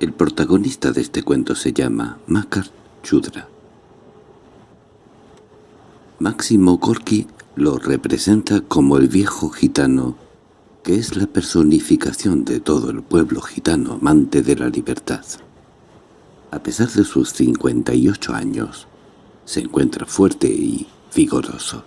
El protagonista de este cuento se llama Makar Chudra. Máximo Gorky lo representa como el viejo gitano, que es la personificación de todo el pueblo gitano amante de la libertad. A pesar de sus 58 años, se encuentra fuerte y vigoroso.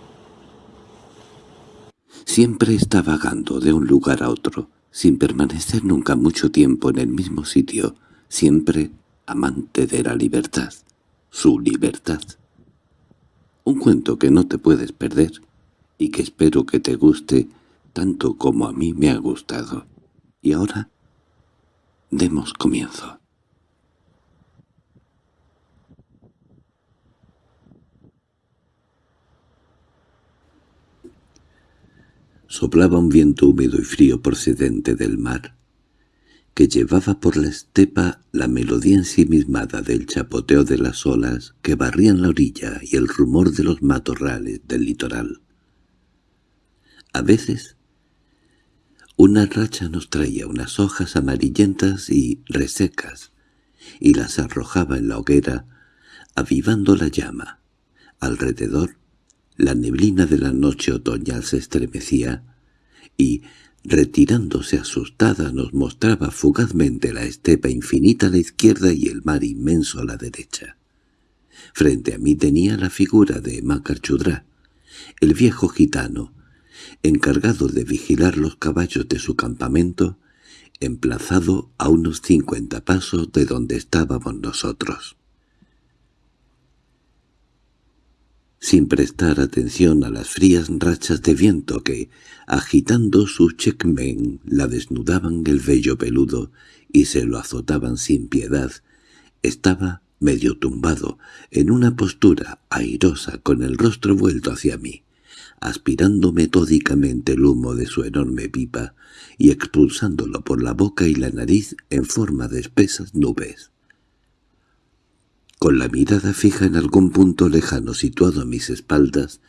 Siempre está vagando de un lugar a otro, sin permanecer nunca mucho tiempo en el mismo sitio, siempre amante de la libertad, su libertad. Un cuento que no te puedes perder y que espero que te guste tanto como a mí me ha gustado. Y ahora, demos comienzo. Soplaba un viento húmedo y frío procedente del mar, que llevaba por la estepa la melodía ensimismada del chapoteo de las olas que barrían la orilla y el rumor de los matorrales del litoral. A veces, una racha nos traía unas hojas amarillentas y resecas, y las arrojaba en la hoguera, avivando la llama. Alrededor, la neblina de la noche otoñal se estremecía, y, retirándose asustada, nos mostraba fugazmente la estepa infinita a la izquierda y el mar inmenso a la derecha. Frente a mí tenía la figura de Macarchudrá, el viejo gitano, encargado de vigilar los caballos de su campamento, emplazado a unos cincuenta pasos de donde estábamos nosotros. Sin prestar atención a las frías rachas de viento que, agitando su checkmen, la desnudaban el vello peludo y se lo azotaban sin piedad, estaba medio tumbado, en una postura airosa con el rostro vuelto hacia mí, aspirando metódicamente el humo de su enorme pipa y expulsándolo por la boca y la nariz en forma de espesas nubes. Con la mirada fija en algún punto lejano situado a mis espaldas,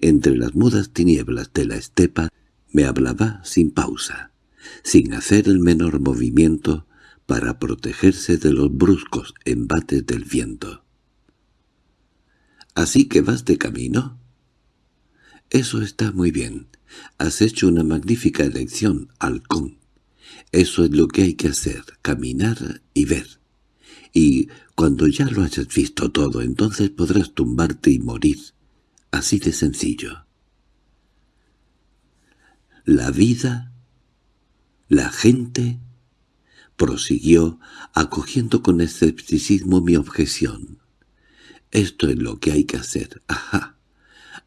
entre las mudas tinieblas de la estepa, me hablaba sin pausa, sin hacer el menor movimiento para protegerse de los bruscos embates del viento. —¿Así que vas de camino? —Eso está muy bien. Has hecho una magnífica elección, halcón. Eso es lo que hay que hacer, caminar y ver. Y cuando ya lo hayas visto todo, entonces podrás tumbarte y morir. Así de sencillo. La vida, la gente, prosiguió, acogiendo con escepticismo mi objeción. Esto es lo que hay que hacer. Ajá.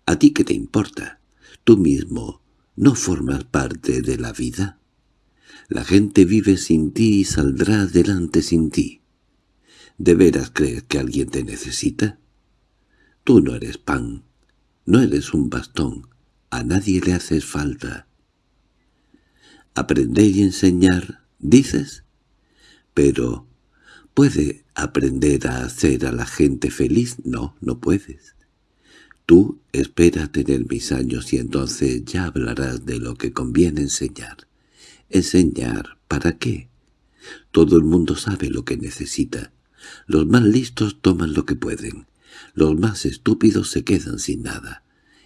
¿A ti qué te importa? Tú mismo no formas parte de la vida. La gente vive sin ti y saldrá adelante sin ti. ¿De veras crees que alguien te necesita? Tú no eres pan, no eres un bastón, a nadie le haces falta. Aprender y enseñar, dices, pero ¿puede aprender a hacer a la gente feliz? No, no puedes. Tú espera tener mis años y entonces ya hablarás de lo que conviene enseñar. ¿Enseñar para qué? Todo el mundo sabe lo que necesita. Los más listos toman lo que pueden, los más estúpidos se quedan sin nada,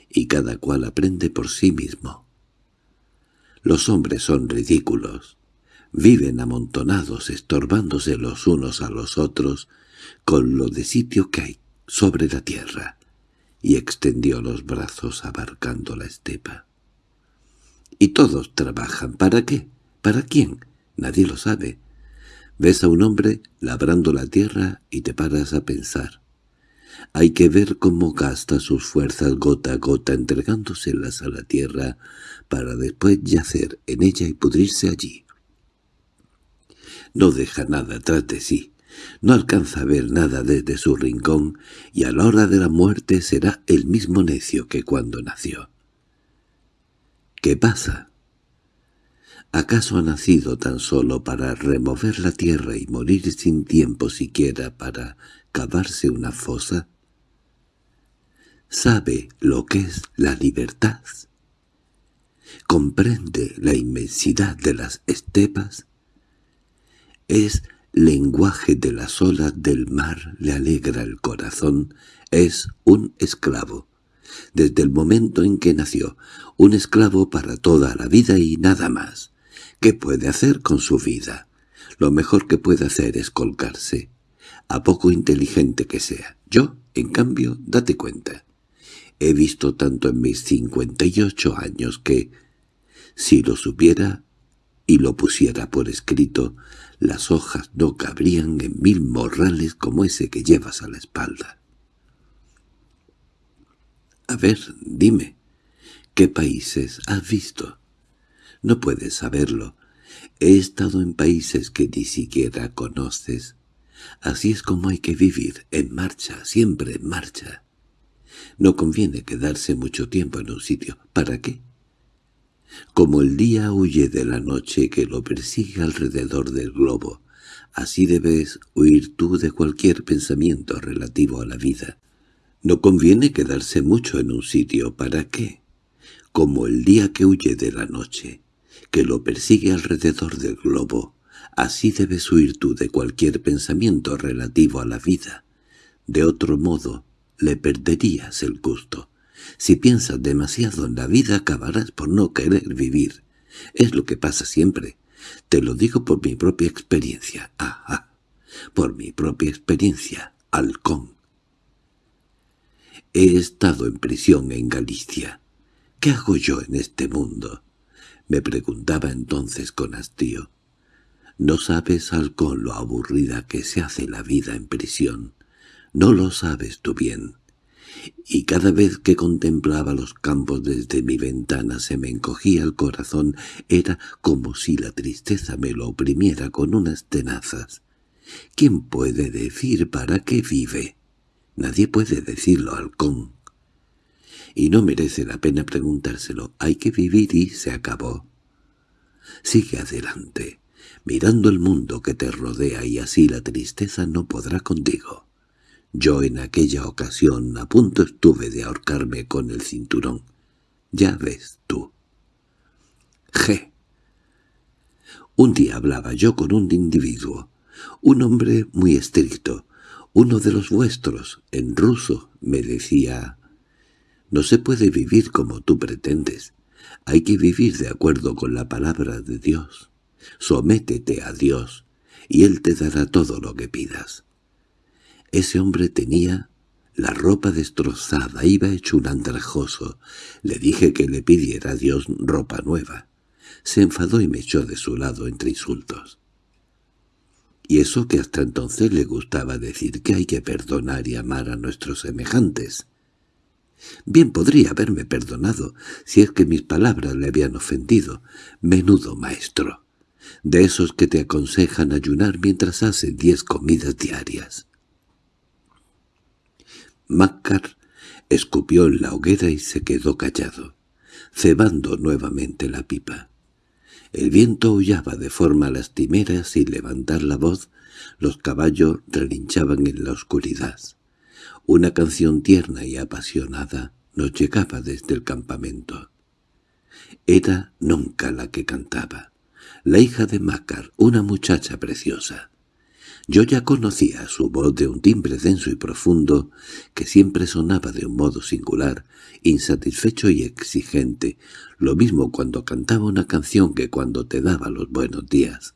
y cada cual aprende por sí mismo. Los hombres son ridículos, viven amontonados estorbándose los unos a los otros con lo de sitio que hay sobre la tierra, y extendió los brazos abarcando la estepa. —¿Y todos trabajan para qué? ¿Para quién? Nadie lo sabe. Ves a un hombre labrando la tierra y te paras a pensar. Hay que ver cómo gasta sus fuerzas gota a gota entregándoselas a la tierra para después yacer en ella y pudrirse allí. No deja nada tras de sí, no alcanza a ver nada desde su rincón y a la hora de la muerte será el mismo necio que cuando nació. ¿Qué pasa? ¿Acaso ha nacido tan solo para remover la tierra y morir sin tiempo siquiera para cavarse una fosa? ¿Sabe lo que es la libertad? ¿Comprende la inmensidad de las estepas? Es lenguaje de las olas del mar le alegra el corazón, es un esclavo. Desde el momento en que nació, un esclavo para toda la vida y nada más. ¿Qué puede hacer con su vida? Lo mejor que puede hacer es colgarse, a poco inteligente que sea. Yo, en cambio, date cuenta. He visto tanto en mis cincuenta y ocho años que, si lo supiera y lo pusiera por escrito, las hojas no cabrían en mil morrales como ese que llevas a la espalda. A ver, dime, ¿qué países has visto? No puedes saberlo. He estado en países que ni siquiera conoces. Así es como hay que vivir, en marcha, siempre en marcha. No conviene quedarse mucho tiempo en un sitio. ¿Para qué? Como el día huye de la noche que lo persigue alrededor del globo, así debes huir tú de cualquier pensamiento relativo a la vida. No conviene quedarse mucho en un sitio. ¿Para qué? Como el día que huye de la noche, que lo persigue alrededor del globo, así debes huir tú de cualquier pensamiento relativo a la vida. De otro modo, le perderías el gusto. Si piensas demasiado en la vida acabarás por no querer vivir. Es lo que pasa siempre. Te lo digo por mi propia experiencia. Ah. Por mi propia experiencia, halcón. He estado en prisión en Galicia. ¿Qué hago yo en este mundo? Me preguntaba entonces con hastío. No sabes, halcón, lo aburrida que se hace la vida en prisión. No lo sabes tú bien y cada vez que contemplaba los campos desde mi ventana se me encogía el corazón, era como si la tristeza me lo oprimiera con unas tenazas. ¿Quién puede decir para qué vive? Nadie puede decirlo, halcón. Y no merece la pena preguntárselo, hay que vivir y se acabó. Sigue adelante, mirando el mundo que te rodea y así la tristeza no podrá contigo. Yo en aquella ocasión a punto estuve de ahorcarme con el cinturón. Ya ves tú. G. Un día hablaba yo con un individuo, un hombre muy estricto, uno de los vuestros, en ruso, me decía, «No se puede vivir como tú pretendes, hay que vivir de acuerdo con la palabra de Dios. Sométete a Dios, y Él te dará todo lo que pidas». Ese hombre tenía la ropa destrozada, iba hecho un andrajoso. Le dije que le pidiera a Dios ropa nueva. Se enfadó y me echó de su lado entre insultos. Y eso que hasta entonces le gustaba decir que hay que perdonar y amar a nuestros semejantes. Bien podría haberme perdonado si es que mis palabras le habían ofendido. Menudo maestro. De esos que te aconsejan ayunar mientras hacen diez comidas diarias. Mácar escupió en la hoguera y se quedó callado, cebando nuevamente la pipa. El viento aullaba de forma lastimera sin levantar la voz, los caballos relinchaban en la oscuridad. Una canción tierna y apasionada nos llegaba desde el campamento. Era nunca la que cantaba, la hija de Mácar, una muchacha preciosa. Yo ya conocía su voz de un timbre denso y profundo que siempre sonaba de un modo singular, insatisfecho y exigente, lo mismo cuando cantaba una canción que cuando te daba los buenos días.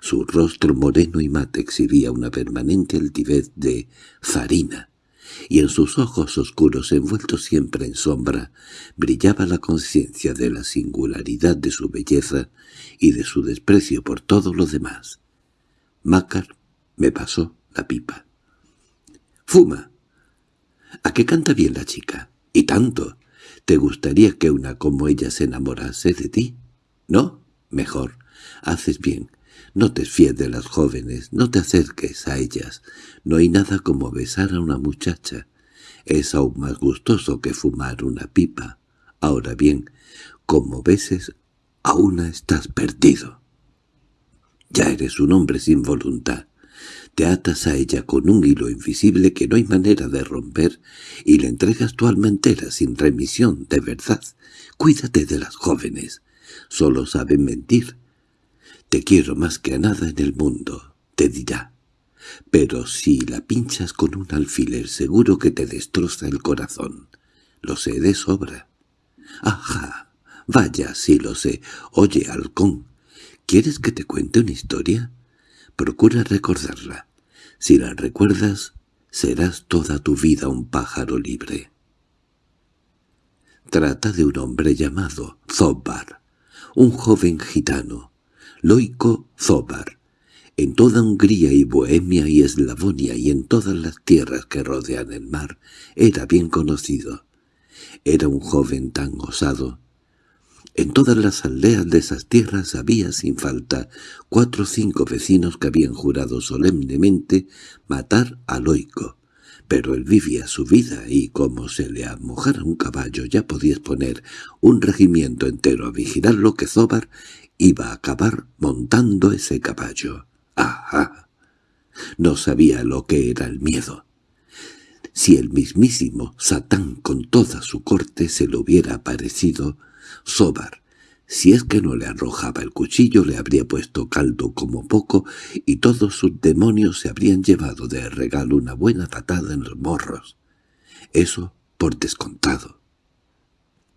Su rostro moreno y mate exhibía una permanente altivez de farina, y en sus ojos oscuros envueltos siempre en sombra brillaba la conciencia de la singularidad de su belleza y de su desprecio por todo lo demás. Mácar me pasó la pipa. —¡Fuma! ¿A qué canta bien la chica? —Y tanto. ¿Te gustaría que una como ella se enamorase de ti? —¿No? Mejor. Haces bien. No te fíes de las jóvenes, no te acerques a ellas. No hay nada como besar a una muchacha. Es aún más gustoso que fumar una pipa. Ahora bien, como beses, a una estás perdido. Ya eres un hombre sin voluntad. Te atas a ella con un hilo invisible que no hay manera de romper y le entregas tu alma entera sin remisión, de verdad. Cuídate de las jóvenes. Solo saben mentir. Te quiero más que a nada en el mundo. te dirá. Pero si la pinchas con un alfiler seguro que te destroza el corazón. Lo sé de sobra. Ajá, vaya, sí lo sé. Oye, halcón, ¿quieres que te cuente una historia? Procura recordarla. Si la recuerdas, serás toda tu vida un pájaro libre. Trata de un hombre llamado Zobar, un joven gitano, Loico Zobar. En toda Hungría y Bohemia y Eslavonia y en todas las tierras que rodean el mar era bien conocido. Era un joven tan osado. En todas las aldeas de esas tierras había sin falta cuatro o cinco vecinos que habían jurado solemnemente matar a Loico pero él vivía su vida y como se le amojara un caballo ya podías poner un regimiento entero a vigilar lo que Zobar iba a acabar montando ese caballo. ¡Ajá! No sabía lo que era el miedo. Si el mismísimo Satán con toda su corte se le hubiera aparecido, Zobar si es que no le arrojaba el cuchillo le habría puesto caldo como poco y todos sus demonios se habrían llevado de regalo una buena patada en los morros. Eso por descontado.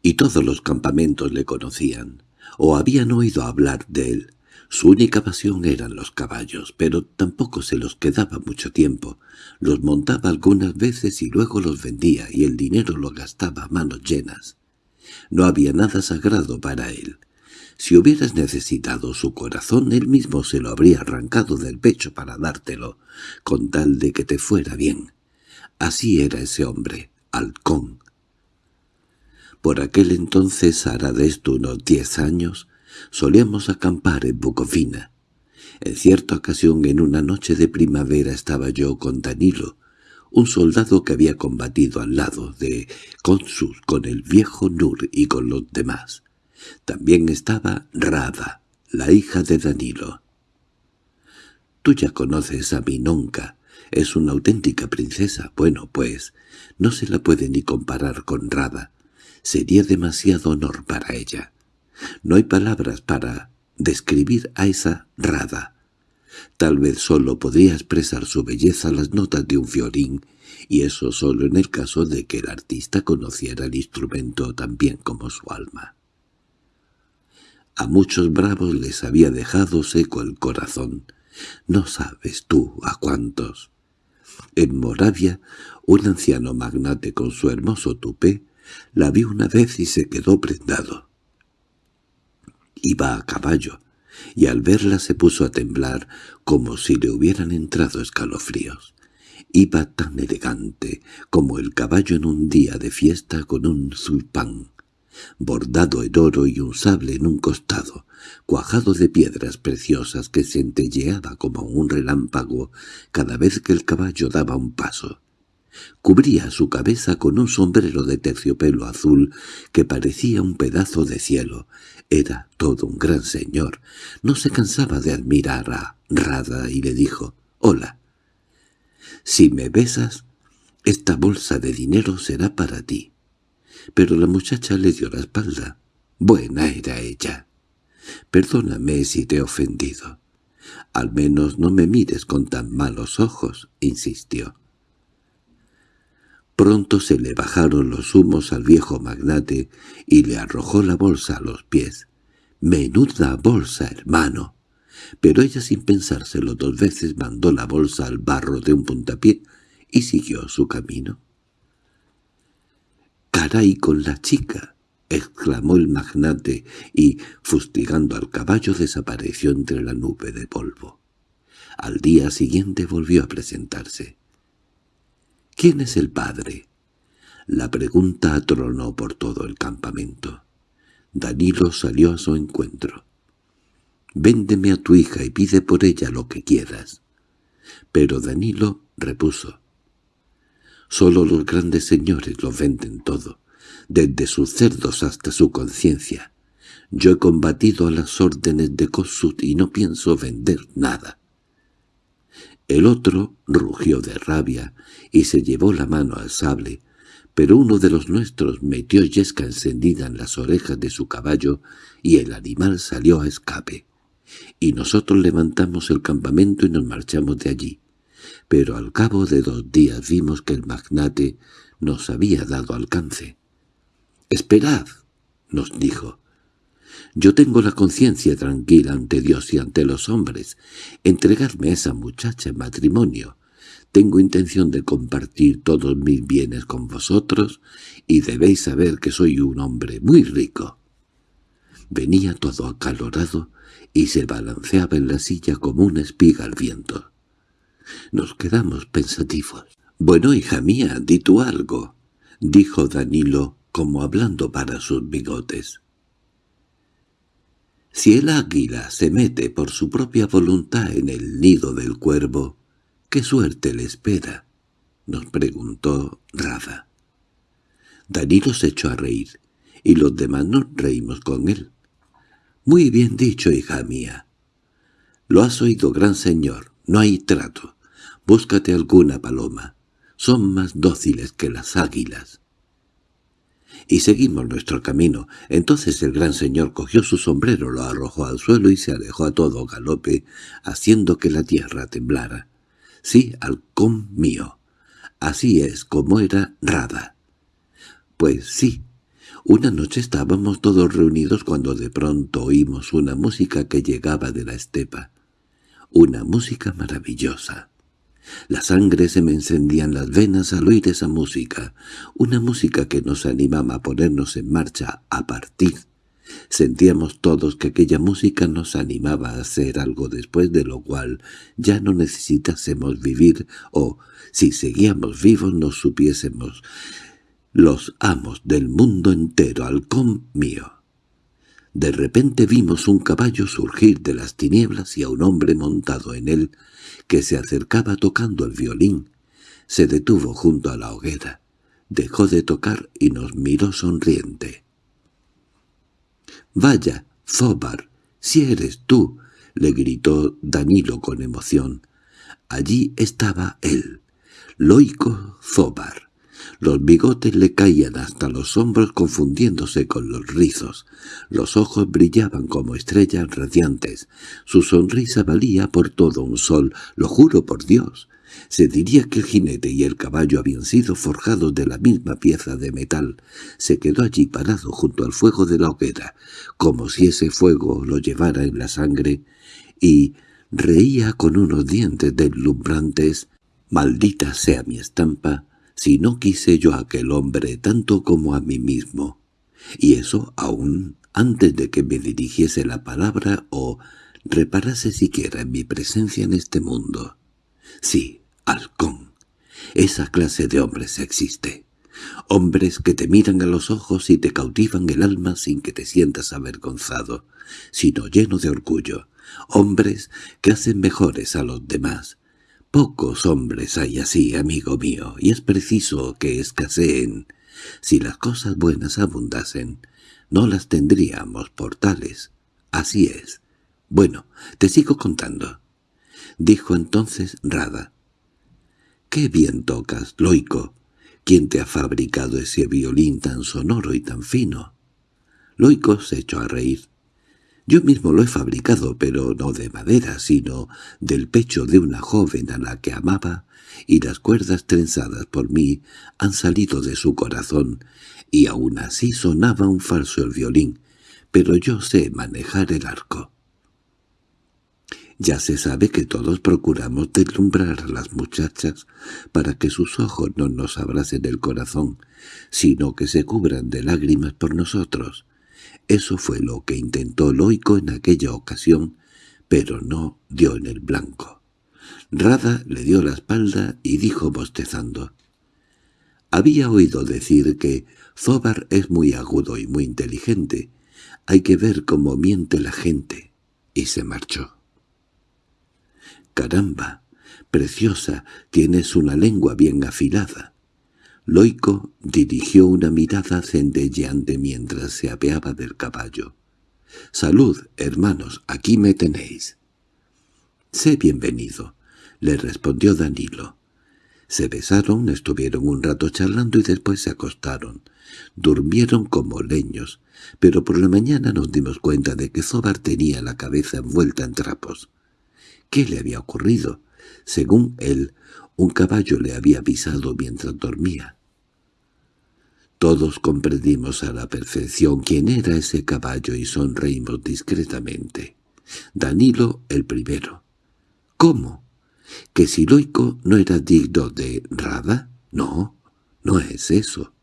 Y todos los campamentos le conocían, o habían oído hablar de él. Su única pasión eran los caballos, pero tampoco se los quedaba mucho tiempo. Los montaba algunas veces y luego los vendía, y el dinero lo gastaba a manos llenas. No había nada sagrado para él. Si hubieras necesitado su corazón, él mismo se lo habría arrancado del pecho para dártelo, con tal de que te fuera bien. Así era ese hombre, halcón. Por aquel entonces, hará de esto unos diez años, solíamos acampar en Bucovina. En cierta ocasión, en una noche de primavera, estaba yo con Danilo, un soldado que había combatido al lado de Consus con el viejo Nur y con los demás. También estaba Rada, la hija de Danilo. Tú ya conoces a Minonca, es una auténtica princesa. Bueno, pues, no se la puede ni comparar con Rada. Sería demasiado honor para ella. No hay palabras para describir a esa Rada. Tal vez solo podría expresar su belleza las notas de un violín, y eso solo en el caso de que el artista conociera el instrumento tan bien como su alma. A muchos bravos les había dejado seco el corazón. No sabes tú a cuántos. En Moravia, un anciano magnate con su hermoso tupé la vio una vez y se quedó prendado. Iba a caballo, y al verla se puso a temblar como si le hubieran entrado escalofríos. Iba tan elegante como el caballo en un día de fiesta con un zulpán bordado en oro y un sable en un costado, cuajado de piedras preciosas que centelleaba como un relámpago cada vez que el caballo daba un paso. Cubría su cabeza con un sombrero de terciopelo azul que parecía un pedazo de cielo. Era todo un gran señor. No se cansaba de admirar a Rada y le dijo, «Hola. Si me besas, esta bolsa de dinero será para ti» pero la muchacha le dio la espalda. Buena era ella. Perdóname si te he ofendido. Al menos no me mires con tan malos ojos, insistió. Pronto se le bajaron los humos al viejo magnate y le arrojó la bolsa a los pies. —¡Menuda bolsa, hermano! Pero ella sin pensárselo dos veces mandó la bolsa al barro de un puntapié y siguió su camino. —¡Caray con la chica! —exclamó el magnate y, fustigando al caballo, desapareció entre la nube de polvo. Al día siguiente volvió a presentarse. —¿Quién es el padre? La pregunta atronó por todo el campamento. Danilo salió a su encuentro. «Véndeme a tu hija y pide por ella lo que quieras». Pero Danilo repuso. Solo los grandes señores lo venden todo, desde sus cerdos hasta su conciencia. Yo he combatido a las órdenes de Kossuth y no pienso vender nada. El otro rugió de rabia y se llevó la mano al sable, pero uno de los nuestros metió yesca encendida en las orejas de su caballo y el animal salió a escape. y nosotros levantamos el campamento y nos marchamos de allí. Pero al cabo de dos días vimos que el magnate nos había dado alcance. «Esperad», nos dijo. «Yo tengo la conciencia tranquila ante Dios y ante los hombres. Entregarme a esa muchacha en matrimonio. Tengo intención de compartir todos mis bienes con vosotros y debéis saber que soy un hombre muy rico». Venía todo acalorado y se balanceaba en la silla como una espiga al viento. Nos quedamos pensativos. «Bueno, hija mía, di tú algo», dijo Danilo, como hablando para sus bigotes. «Si el águila se mete por su propia voluntad en el nido del cuervo, ¿qué suerte le espera?» nos preguntó Rada. Danilo se echó a reír, y los demás nos reímos con él. «Muy bien dicho, hija mía. Lo has oído, gran señor. No hay trato. Búscate alguna paloma. Son más dóciles que las águilas». Y seguimos nuestro camino. Entonces el gran señor cogió su sombrero, lo arrojó al suelo y se alejó a todo galope, haciendo que la tierra temblara. Sí, halcón mío. Así es como era Rada. Pues sí, una noche estábamos todos reunidos cuando de pronto oímos una música que llegaba de la estepa. Una música maravillosa. La sangre se me encendía en las venas al oír esa música, una música que nos animaba a ponernos en marcha, a partir. Sentíamos todos que aquella música nos animaba a hacer algo después de lo cual ya no necesitásemos vivir o, si seguíamos vivos, nos supiésemos los amos del mundo entero, halcón mío. De repente vimos un caballo surgir de las tinieblas y a un hombre montado en él, que se acercaba tocando el violín. Se detuvo junto a la hoguera, dejó de tocar y nos miró sonriente. «Vaya, Zobar, si eres tú», le gritó Danilo con emoción. Allí estaba él, Loico Zobar. Los bigotes le caían hasta los hombros confundiéndose con los rizos. Los ojos brillaban como estrellas radiantes. Su sonrisa valía por todo un sol, lo juro por Dios. Se diría que el jinete y el caballo habían sido forjados de la misma pieza de metal. Se quedó allí parado junto al fuego de la hoguera, como si ese fuego lo llevara en la sangre, y reía con unos dientes deslumbrantes. «Maldita sea mi estampa», si no quise yo a aquel hombre tanto como a mí mismo, y eso aún antes de que me dirigiese la palabra o reparase siquiera en mi presencia en este mundo. Sí, halcón, esa clase de hombres existe. Hombres que te miran a los ojos y te cautivan el alma sin que te sientas avergonzado, sino lleno de orgullo. Hombres que hacen mejores a los demás, Pocos hombres hay así, amigo mío, y es preciso que escaseen. Si las cosas buenas abundasen, no las tendríamos por tales. Así es. Bueno, te sigo contando. Dijo entonces Rada. —¡Qué bien tocas, Loico! ¿Quién te ha fabricado ese violín tan sonoro y tan fino? Loico se echó a reír. Yo mismo lo he fabricado, pero no de madera, sino del pecho de una joven a la que amaba, y las cuerdas trenzadas por mí han salido de su corazón, y aún así sonaba un falso el violín, pero yo sé manejar el arco. Ya se sabe que todos procuramos deslumbrar a las muchachas para que sus ojos no nos abracen el corazón, sino que se cubran de lágrimas por nosotros. Eso fue lo que intentó Loico en aquella ocasión, pero no dio en el blanco. Rada le dio la espalda y dijo bostezando. Había oído decir que Zobar es muy agudo y muy inteligente. Hay que ver cómo miente la gente. Y se marchó. «Caramba, preciosa, tienes una lengua bien afilada». Loico dirigió una mirada centelleante mientras se apeaba del caballo. «Salud, hermanos, aquí me tenéis». «Sé bienvenido», le respondió Danilo. Se besaron, estuvieron un rato charlando y después se acostaron. Durmieron como leños, pero por la mañana nos dimos cuenta de que Zobar tenía la cabeza envuelta en trapos. ¿Qué le había ocurrido? Según él, un caballo le había avisado mientras dormía. Todos comprendimos a la perfección quién era ese caballo y sonreímos discretamente. Danilo el primero. ¿Cómo? ¿Que Siloico no era digno de Rada? No, no es eso.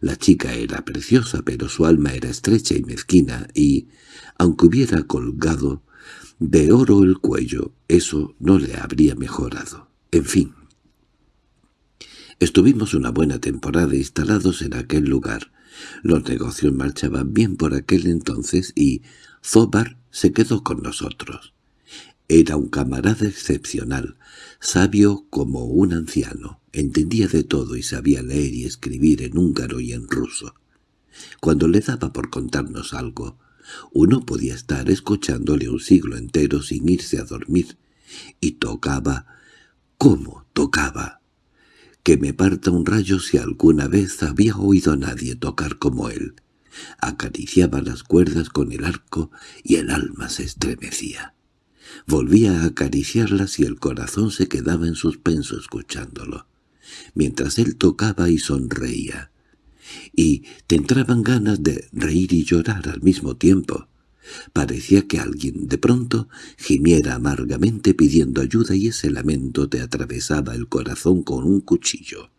La chica era preciosa, pero su alma era estrecha y mezquina, y, aunque hubiera colgado de oro el cuello, eso no le habría mejorado. En fin. Estuvimos una buena temporada instalados en aquel lugar. Los negocios marchaban bien por aquel entonces y Zobar se quedó con nosotros. Era un camarada excepcional, sabio como un anciano, entendía de todo y sabía leer y escribir en húngaro y en ruso. Cuando le daba por contarnos algo, uno podía estar escuchándole un siglo entero sin irse a dormir, y tocaba, ¿cómo tocaba? Que me parta un rayo si alguna vez había oído a nadie tocar como él. Acariciaba las cuerdas con el arco y el alma se estremecía. Volvía a acariciarlas y el corazón se quedaba en suspenso escuchándolo, mientras él tocaba y sonreía. Y te entraban ganas de reír y llorar al mismo tiempo. Parecía que alguien de pronto gimiera amargamente pidiendo ayuda y ese lamento te atravesaba el corazón con un cuchillo.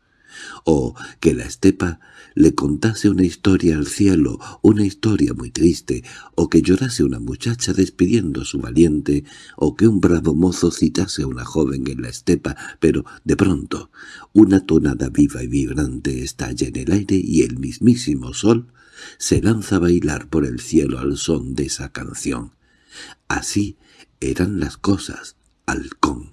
O que la estepa le contase una historia al cielo, una historia muy triste, o que llorase una muchacha despidiendo a su valiente, o que un bravo mozo citase a una joven en la estepa, pero de pronto una tonada viva y vibrante estalla en el aire y el mismísimo sol se lanza a bailar por el cielo al son de esa canción. Así eran las cosas, halcón.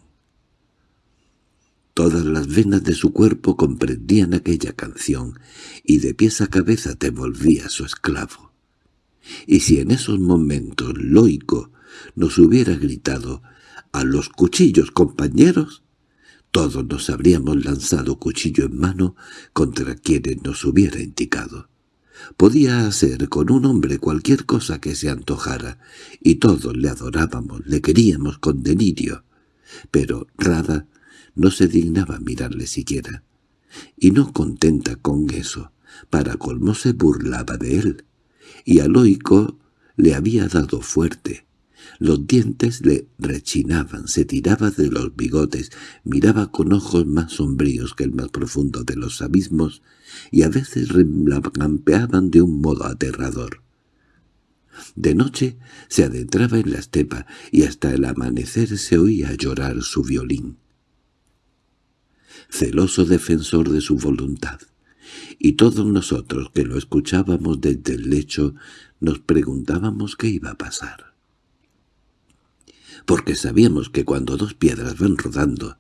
Todas las venas de su cuerpo comprendían aquella canción, y de pies a cabeza te volvía su esclavo. Y si en esos momentos Loico nos hubiera gritado «¡A los cuchillos, compañeros!», todos nos habríamos lanzado cuchillo en mano contra quienes nos hubiera indicado. Podía hacer con un hombre cualquier cosa que se antojara, y todos le adorábamos, le queríamos con delirio. Pero Rada no se dignaba mirarle siquiera. Y no contenta con eso, para colmo se burlaba de él. Y a Loico le había dado fuerte. Los dientes le rechinaban, se tiraba de los bigotes, miraba con ojos más sombríos que el más profundo de los abismos, y a veces relampeaban de un modo aterrador. De noche se adentraba en la estepa y hasta el amanecer se oía llorar su violín celoso defensor de su voluntad. Y todos nosotros que lo escuchábamos desde el lecho nos preguntábamos qué iba a pasar. Porque sabíamos que cuando dos piedras van rodando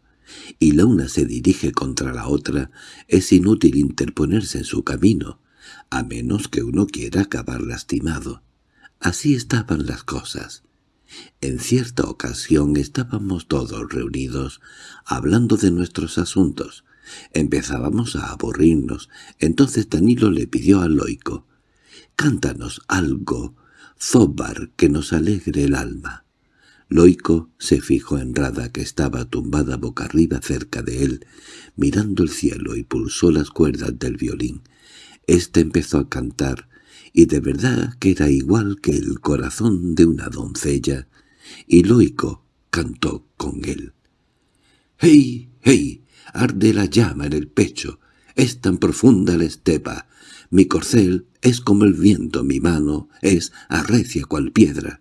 y la una se dirige contra la otra, es inútil interponerse en su camino, a menos que uno quiera acabar lastimado. Así estaban las cosas. En cierta ocasión estábamos todos reunidos, hablando de nuestros asuntos. Empezábamos a aburrirnos. Entonces Danilo le pidió a Loico, «Cántanos algo, Zobar, que nos alegre el alma». Loico se fijó en Rada, que estaba tumbada boca arriba cerca de él, mirando el cielo y pulsó las cuerdas del violín. Este empezó a cantar, y de verdad que era igual que el corazón de una doncella, y Loico cantó con él. «¡Hey, hey! Arde la llama en el pecho, es tan profunda la estepa, mi corcel es como el viento, mi mano es arrecia cual piedra».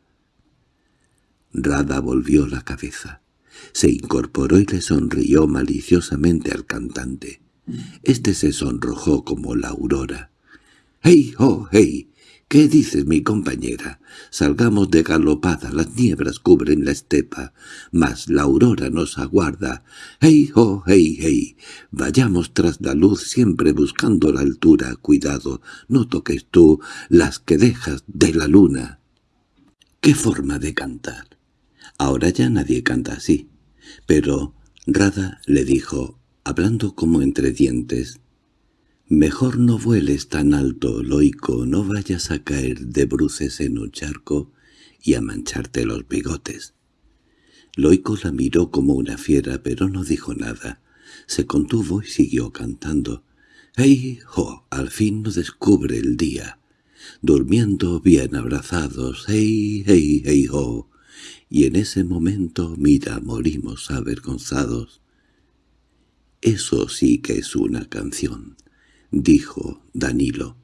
Rada volvió la cabeza. Se incorporó y le sonrió maliciosamente al cantante. Este se sonrojó como la aurora. —¡Hey, oh, hey! ¿Qué dices, mi compañera? Salgamos de galopada, las nieblas cubren la estepa, mas la aurora nos aguarda. ¡Hey, oh, hey, hey! Vayamos tras la luz siempre buscando la altura. Cuidado, no toques tú las que dejas de la luna. ¿Qué forma de cantar? Ahora ya nadie canta así. Pero Rada le dijo, hablando como entre dientes. «Mejor no vueles tan alto, Loico, no vayas a caer de bruces en un charco y a mancharte los bigotes». Loico la miró como una fiera, pero no dijo nada. Se contuvo y siguió cantando. ¡Hey, jo! Al fin nos descubre el día. Durmiendo bien abrazados, ¡hey, hey, hey, ho! Y en ese momento, mira, morimos avergonzados. Eso sí que es una canción, dijo Danilo.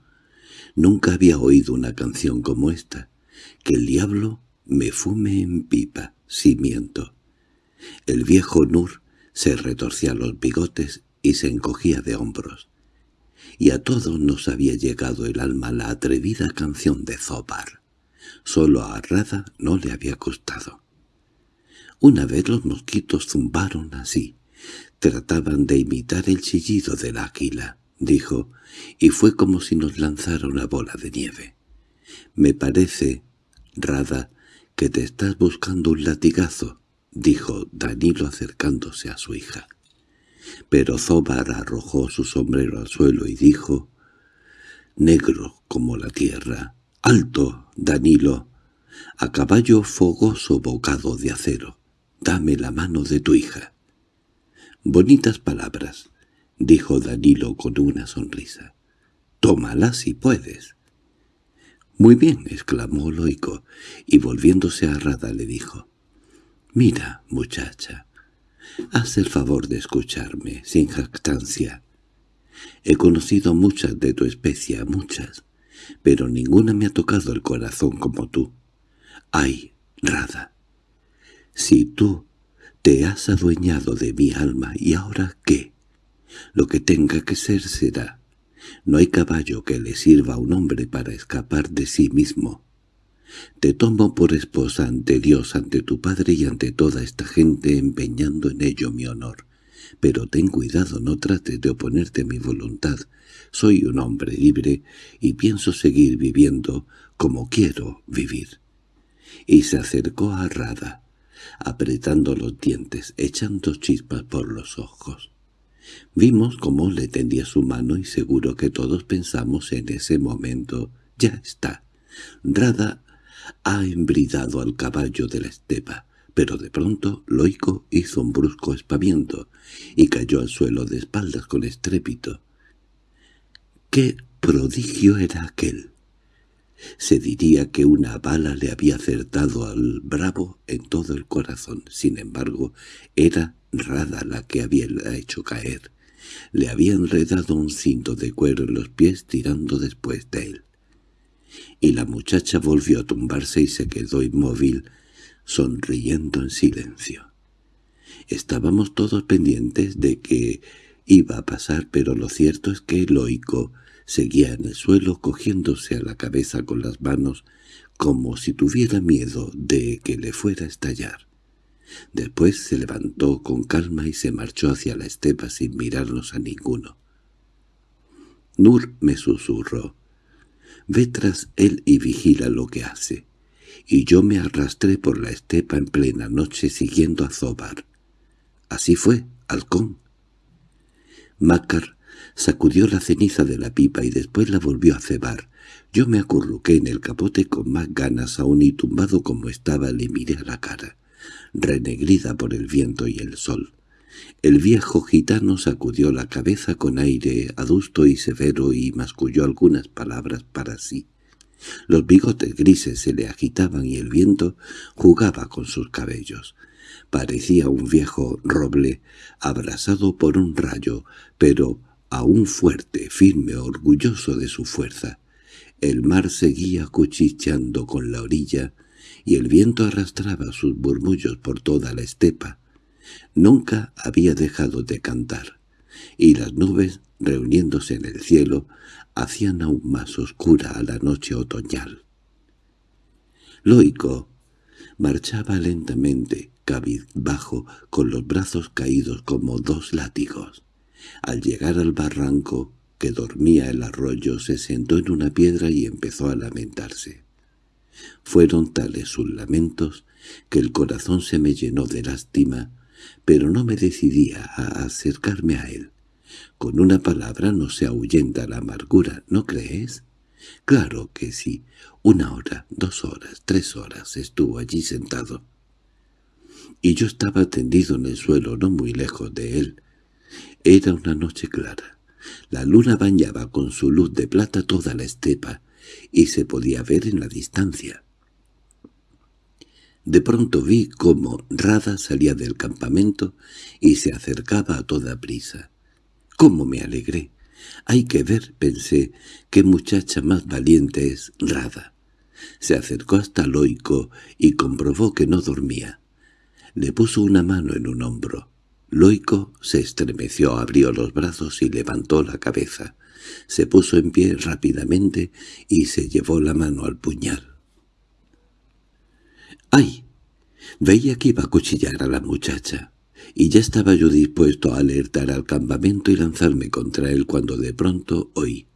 Nunca había oído una canción como esta. Que el diablo me fume en pipa, cimiento. El viejo Nur se retorcía los bigotes y se encogía de hombros. Y a todos nos había llegado el alma la atrevida canción de Zobar. Solo a Rada no le había costado. Una vez los mosquitos zumbaron así. Trataban de imitar el chillido del águila, dijo, y fue como si nos lanzara una bola de nieve. Me parece, Rada, que te estás buscando un latigazo, dijo Danilo acercándose a su hija. Pero Zobar arrojó su sombrero al suelo y dijo, «Negro como la tierra, alto, Danilo, a caballo fogoso bocado de acero, dame la mano de tu hija». «Bonitas palabras», dijo Danilo con una sonrisa. «Tómalas si puedes». «Muy bien», exclamó Loico, y volviéndose a Rada le dijo, «Mira, muchacha, haz el favor de escucharme, sin jactancia. He conocido muchas de tu especie, muchas, pero ninguna me ha tocado el corazón como tú. Ay, Rada, si tú te has adueñado de mi alma, ¿y ahora qué? Lo que tenga que ser será. No hay caballo que le sirva a un hombre para escapar de sí mismo. Te tomo por esposa ante Dios, ante tu padre y ante toda esta gente empeñando en ello mi honor. Pero ten cuidado, no trates de oponerte a mi voluntad. Soy un hombre libre y pienso seguir viviendo como quiero vivir. Y se acercó a Rada, apretando los dientes, echando chispas por los ojos. Vimos cómo le tendía su mano y seguro que todos pensamos en ese momento, ya está. Rada ha embridado al caballo de la estepa, pero de pronto Loico hizo un brusco espaviento y cayó al suelo de espaldas con estrépito. ¡Qué prodigio era aquel! Se diría que una bala le había acertado al bravo en todo el corazón. Sin embargo, era Rada la que había hecho caer. Le había enredado un cinto de cuero en los pies tirando después de él y la muchacha volvió a tumbarse y se quedó inmóvil, sonriendo en silencio. Estábamos todos pendientes de que iba a pasar, pero lo cierto es que Loico seguía en el suelo cogiéndose a la cabeza con las manos como si tuviera miedo de que le fuera a estallar. Después se levantó con calma y se marchó hacia la estepa sin mirarnos a ninguno. Nur me susurró. Ve tras él y vigila lo que hace. Y yo me arrastré por la estepa en plena noche siguiendo a Zobar. Así fue, halcón. Mácar sacudió la ceniza de la pipa y después la volvió a cebar. Yo me acurruqué en el capote con más ganas aún y tumbado como estaba le miré a la cara, renegrida por el viento y el sol. El viejo gitano sacudió la cabeza con aire adusto y severo y masculló algunas palabras para sí. Los bigotes grises se le agitaban y el viento jugaba con sus cabellos. Parecía un viejo roble abrasado por un rayo, pero aún fuerte, firme, orgulloso de su fuerza. El mar seguía cuchicheando con la orilla, y el viento arrastraba sus murmullos por toda la estepa. Nunca había dejado de cantar, y las nubes, reuniéndose en el cielo, hacían aún más oscura a la noche otoñal. Loico marchaba lentamente, cabizbajo, con los brazos caídos como dos látigos. Al llegar al barranco, que dormía el arroyo, se sentó en una piedra y empezó a lamentarse. Fueron tales sus lamentos que el corazón se me llenó de lástima pero no me decidía a acercarme a él. Con una palabra no se ahuyenta la amargura, ¿no crees? Claro que sí. Una hora, dos horas, tres horas estuvo allí sentado. Y yo estaba tendido en el suelo no muy lejos de él. Era una noche clara. La luna bañaba con su luz de plata toda la estepa, y se podía ver en la distancia. De pronto vi cómo Rada salía del campamento y se acercaba a toda prisa. ¡Cómo me alegré! Hay que ver, pensé, qué muchacha más valiente es Rada. Se acercó hasta Loico y comprobó que no dormía. Le puso una mano en un hombro. Loico se estremeció, abrió los brazos y levantó la cabeza. Se puso en pie rápidamente y se llevó la mano al puñal. ¡Ay! Veía que iba a cuchillar a la muchacha, y ya estaba yo dispuesto a alertar al campamento y lanzarme contra él cuando de pronto oí.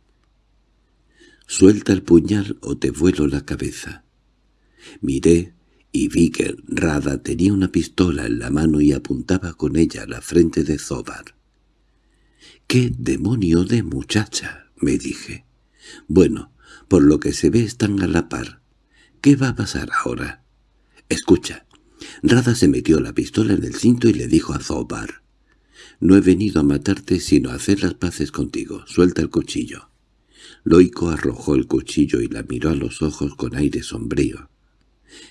«Suelta el puñal o te vuelo la cabeza». Miré y vi que Rada tenía una pistola en la mano y apuntaba con ella a la frente de Zobar. «¡Qué demonio de muchacha!» me dije. «Bueno, por lo que se ve están a la par. ¿Qué va a pasar ahora?» «Escucha». Rada se metió la pistola en el cinto y le dijo a Zobar. «No he venido a matarte sino a hacer las paces contigo. Suelta el cuchillo». Loico arrojó el cuchillo y la miró a los ojos con aire sombrío.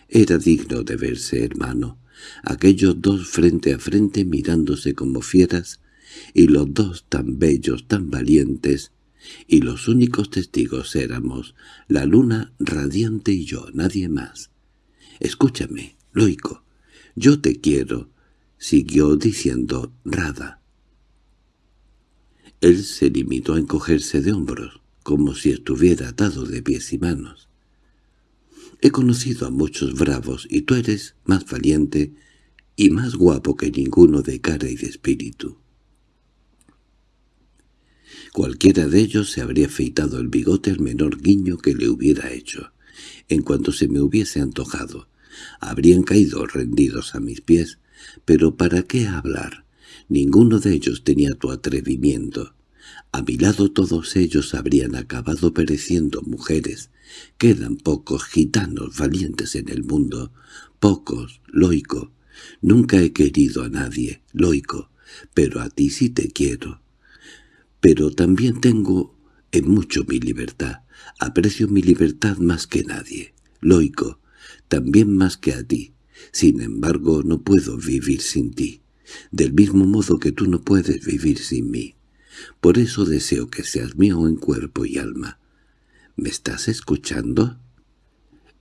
Era digno de verse, hermano, aquellos dos frente a frente mirándose como fieras, y los dos tan bellos, tan valientes, y los únicos testigos éramos la luna radiante y yo, nadie más. Escúchame, Loico, yo te quiero, siguió diciendo Rada. Él se limitó a encogerse de hombros, como si estuviera atado de pies y manos. He conocido a muchos bravos y tú eres más valiente y más guapo que ninguno de cara y de espíritu. Cualquiera de ellos se habría afeitado el bigote al menor guiño que le hubiera hecho, en cuanto se me hubiese antojado. Habrían caído rendidos a mis pies, pero ¿para qué hablar? Ninguno de ellos tenía tu atrevimiento. A mi lado todos ellos habrían acabado pereciendo mujeres. Quedan pocos gitanos valientes en el mundo. Pocos, Loico. Nunca he querido a nadie, Loico, pero a ti sí te quiero. Pero también tengo en mucho mi libertad. Aprecio mi libertad más que nadie. Loico, también más que a ti. Sin embargo, no puedo vivir sin ti, del mismo modo que tú no puedes vivir sin mí. Por eso deseo que seas mío en cuerpo y alma. ¿Me estás escuchando?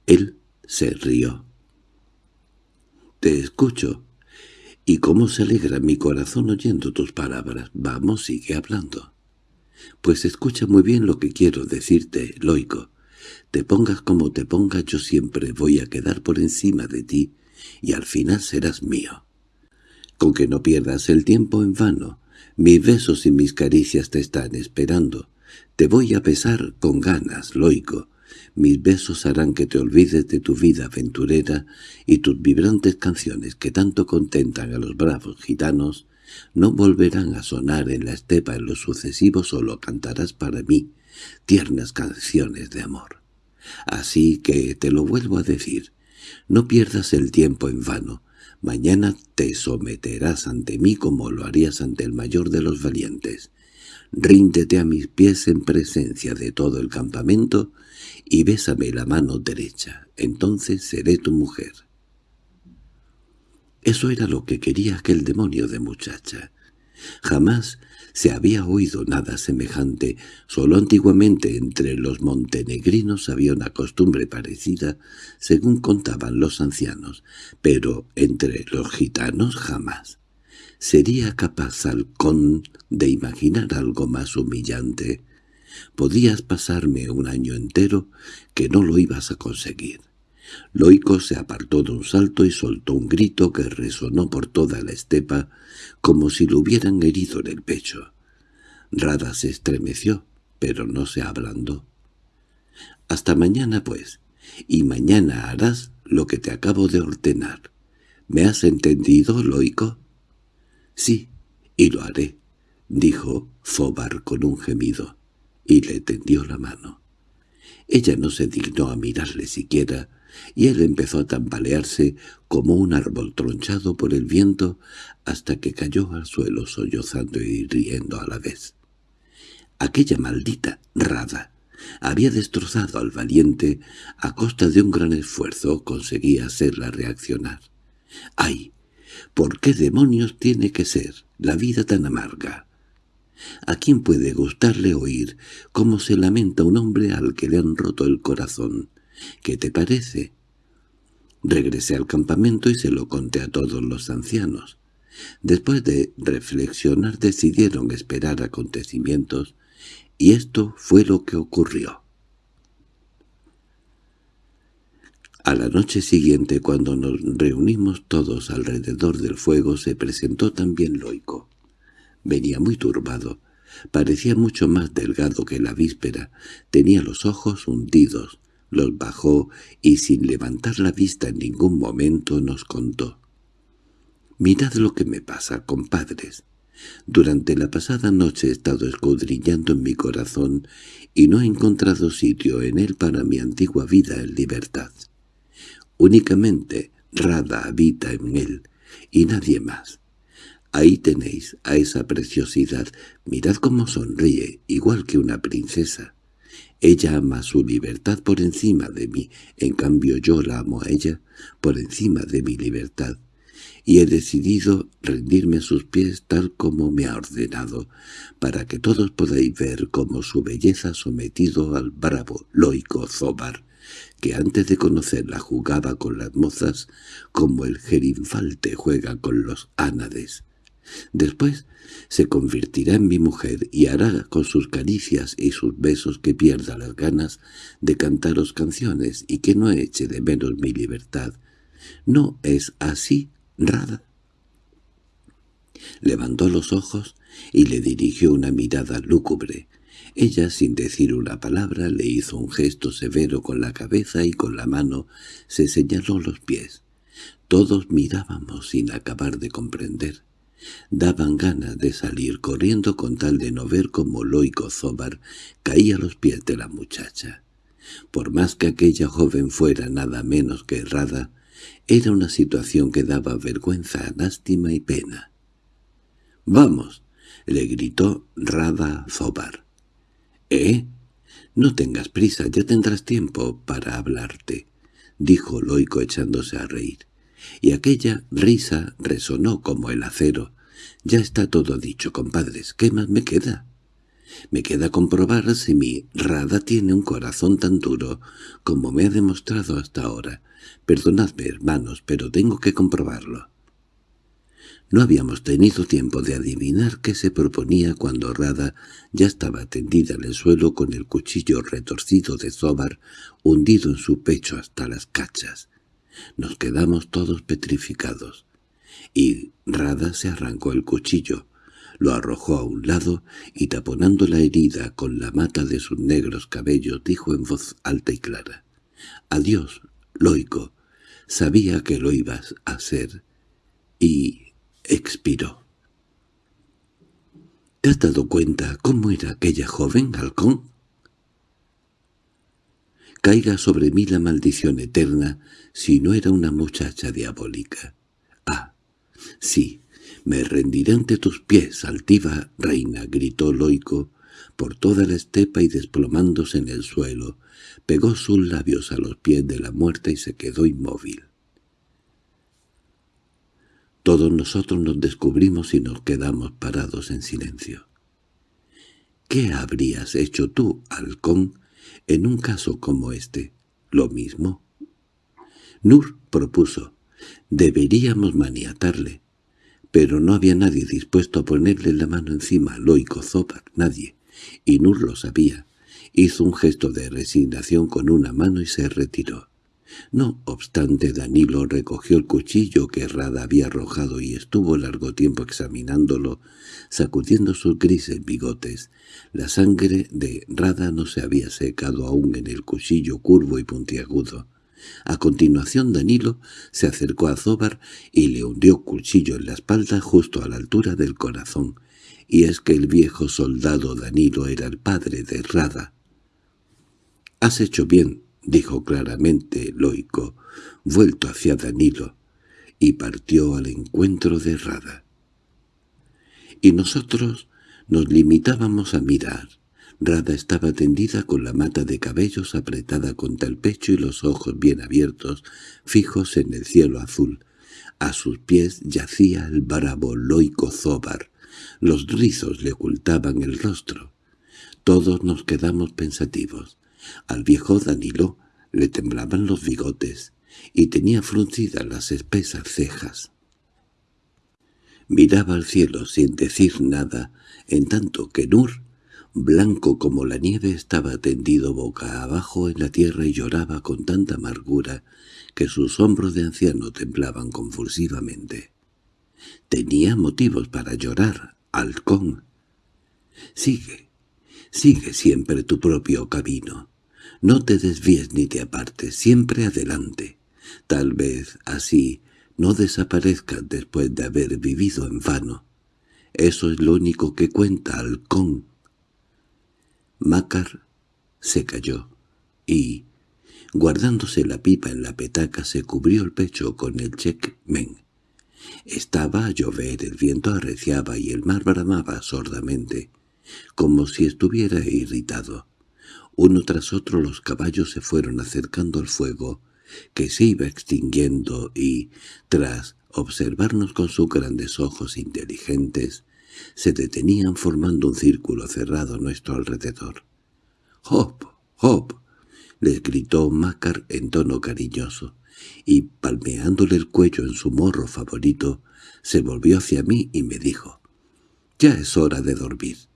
Él se rió. Te escucho. ¿Y cómo se alegra mi corazón oyendo tus palabras? Vamos, sigue hablando. Pues escucha muy bien lo que quiero decirte, Loico. Te pongas como te pongas, yo siempre voy a quedar por encima de ti, y al final serás mío. Con que no pierdas el tiempo en vano. Mis besos y mis caricias te están esperando. Te voy a besar con ganas, Loico. Mis besos harán que te olvides de tu vida aventurera y tus vibrantes canciones que tanto contentan a los bravos gitanos no volverán a sonar en la estepa en lo sucesivo, solo cantarás para mí tiernas canciones de amor. Así que te lo vuelvo a decir, no pierdas el tiempo en vano. Mañana te someterás ante mí como lo harías ante el mayor de los valientes. Ríndete a mis pies en presencia de todo el campamento y bésame la mano derecha. Entonces seré tu mujer. Eso era lo que quería aquel demonio de muchacha. Jamás se había oído nada semejante, solo antiguamente entre los montenegrinos había una costumbre parecida, según contaban los ancianos, pero entre los gitanos jamás. ¿Sería capaz Halcón de imaginar algo más humillante? Podías pasarme un año entero que no lo ibas a conseguir. Loico se apartó de un salto y soltó un grito que resonó por toda la estepa como si lo hubieran herido en el pecho. Rada se estremeció, pero no se ablandó. «Hasta mañana, pues, y mañana harás lo que te acabo de ordenar. ¿Me has entendido, Loico?» —Sí, y lo haré —dijo Zobar con un gemido, y le tendió la mano. Ella no se dignó a mirarle siquiera, y él empezó a tambalearse como un árbol tronchado por el viento hasta que cayó al suelo sollozando y riendo a la vez. Aquella maldita rada había destrozado al valiente a costa de un gran esfuerzo conseguía hacerla reaccionar. ¡Ay! ¿Por qué demonios tiene que ser la vida tan amarga? ¿A quién puede gustarle oír cómo se lamenta un hombre al que le han roto el corazón? ¿Qué te parece? Regresé al campamento y se lo conté a todos los ancianos. Después de reflexionar decidieron esperar acontecimientos, y esto fue lo que ocurrió. A la noche siguiente, cuando nos reunimos todos alrededor del fuego, se presentó también Loico. Venía muy turbado. Parecía mucho más delgado que la víspera. Tenía los ojos hundidos. Los bajó y sin levantar la vista en ningún momento nos contó. «Mirad lo que me pasa, compadres. Durante la pasada noche he estado escudriñando en mi corazón y no he encontrado sitio en él para mi antigua vida en libertad. Únicamente Rada habita en él, y nadie más. Ahí tenéis a esa preciosidad. Mirad cómo sonríe, igual que una princesa. Ella ama su libertad por encima de mí, en cambio yo la amo a ella por encima de mi libertad. Y he decidido rendirme a sus pies tal como me ha ordenado, para que todos podáis ver cómo su belleza sometido al bravo Loico Zobar, que antes de conocerla jugaba con las mozas como el jerinfalte juega con los ánades. Después se convertirá en mi mujer y hará con sus caricias y sus besos que pierda las ganas de cantaros canciones y que no eche de menos mi libertad. ¿No es así, Rada? Levantó los ojos y le dirigió una mirada lúgubre. Ella, sin decir una palabra, le hizo un gesto severo con la cabeza y con la mano se señaló los pies. Todos mirábamos sin acabar de comprender. Daban ganas de salir corriendo con tal de no ver cómo Loico Zobar caía a los pies de la muchacha. Por más que aquella joven fuera nada menos que errada, era una situación que daba vergüenza, lástima y pena. —¡Vamos! —le gritó Rada Zobar. —¿Eh? No tengas prisa, ya tendrás tiempo para hablarte —dijo Loico echándose a reír y aquella risa resonó como el acero. «Ya está todo dicho, compadres. ¿Qué más me queda?» «Me queda comprobar si mi Rada tiene un corazón tan duro como me ha demostrado hasta ahora. Perdonadme, hermanos, pero tengo que comprobarlo». No habíamos tenido tiempo de adivinar qué se proponía cuando Rada ya estaba tendida en el suelo con el cuchillo retorcido de Zobar hundido en su pecho hasta las cachas. Nos quedamos todos petrificados. Y Rada se arrancó el cuchillo, lo arrojó a un lado y taponando la herida con la mata de sus negros cabellos dijo en voz alta y clara. «Adiós, Loico. Sabía que lo ibas a hacer». Y expiró. ¿Te has dado cuenta cómo era aquella joven, halcón? Caiga sobre mí la maldición eterna si no era una muchacha diabólica. Ah, sí, me rendiré ante tus pies, altiva reina, gritó Loico por toda la estepa y desplomándose en el suelo, pegó sus labios a los pies de la muerta y se quedó inmóvil. Todos nosotros nos descubrimos y nos quedamos parados en silencio. ¿Qué habrías hecho tú, halcón, en un caso como este? ¿Lo mismo? Nur propuso, deberíamos maniatarle, pero no había nadie dispuesto a ponerle la mano encima Loico Zopac, nadie, y Nur lo sabía. Hizo un gesto de resignación con una mano y se retiró. No obstante, Danilo recogió el cuchillo que Rada había arrojado y estuvo largo tiempo examinándolo, sacudiendo sus grises bigotes. La sangre de Rada no se había secado aún en el cuchillo curvo y puntiagudo. A continuación Danilo se acercó a Zobar y le hundió cuchillo en la espalda justo a la altura del corazón, y es que el viejo soldado Danilo era el padre de Rada. «Has hecho bien», dijo claramente Loico, vuelto hacia Danilo, y partió al encuentro de Rada. Y nosotros nos limitábamos a mirar. Rada estaba tendida con la mata de cabellos apretada contra el pecho y los ojos bien abiertos, fijos en el cielo azul. A sus pies yacía el bravo Loico Zobar. Los rizos le ocultaban el rostro. Todos nos quedamos pensativos. Al viejo Danilo le temblaban los bigotes y tenía fruncidas las espesas cejas. Miraba al cielo sin decir nada, en tanto que Nur blanco como la nieve, estaba tendido boca abajo en la tierra y lloraba con tanta amargura que sus hombros de anciano temblaban convulsivamente. Tenía motivos para llorar, halcón. Sigue, sigue siempre tu propio camino. No te desvíes ni te apartes, siempre adelante. Tal vez así no desaparezcas después de haber vivido en vano. Eso es lo único que cuenta, halcón. Mácar se cayó y, guardándose la pipa en la petaca, se cubrió el pecho con el checkmen. Estaba a llover, el viento arreciaba y el mar bramaba sordamente, como si estuviera irritado. Uno tras otro los caballos se fueron acercando al fuego, que se iba extinguiendo y, tras observarnos con sus grandes ojos inteligentes, se detenían formando un círculo cerrado a nuestro alrededor. —¡Hop! ¡Hop! —les gritó Mácar en tono cariñoso, y palmeándole el cuello en su morro favorito, se volvió hacia mí y me dijo —Ya es hora de dormir.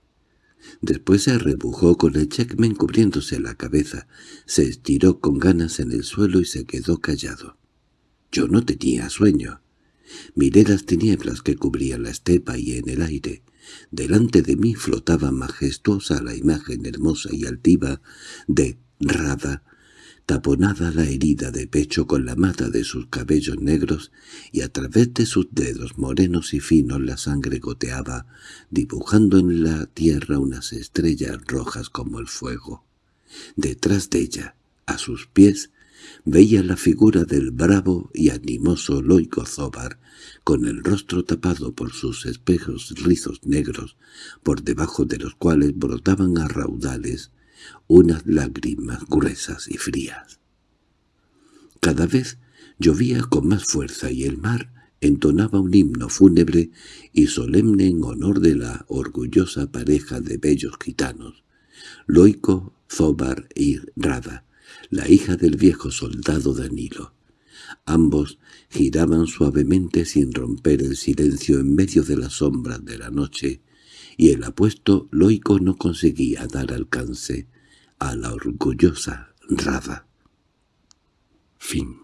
Después se arrebujó con el checkmen cubriéndose la cabeza, se estiró con ganas en el suelo y se quedó callado. Yo no tenía sueño. Miré las tinieblas que cubrían la estepa y en el aire. Delante de mí flotaba majestuosa la imagen hermosa y altiva de Rada, taponada la herida de pecho con la mata de sus cabellos negros, y a través de sus dedos morenos y finos la sangre goteaba, dibujando en la tierra unas estrellas rojas como el fuego. Detrás de ella, a sus pies, veía la figura del bravo y animoso Loico Zobar, con el rostro tapado por sus espejos rizos negros, por debajo de los cuales brotaban a raudales unas lágrimas gruesas y frías. Cada vez llovía con más fuerza y el mar entonaba un himno fúnebre y solemne en honor de la orgullosa pareja de bellos gitanos, Loico, Zobar y Rada, la hija del viejo soldado Danilo. Ambos giraban suavemente sin romper el silencio en medio de las sombras de la noche, y el apuesto Loico no conseguía dar alcance a la orgullosa Rada. Fin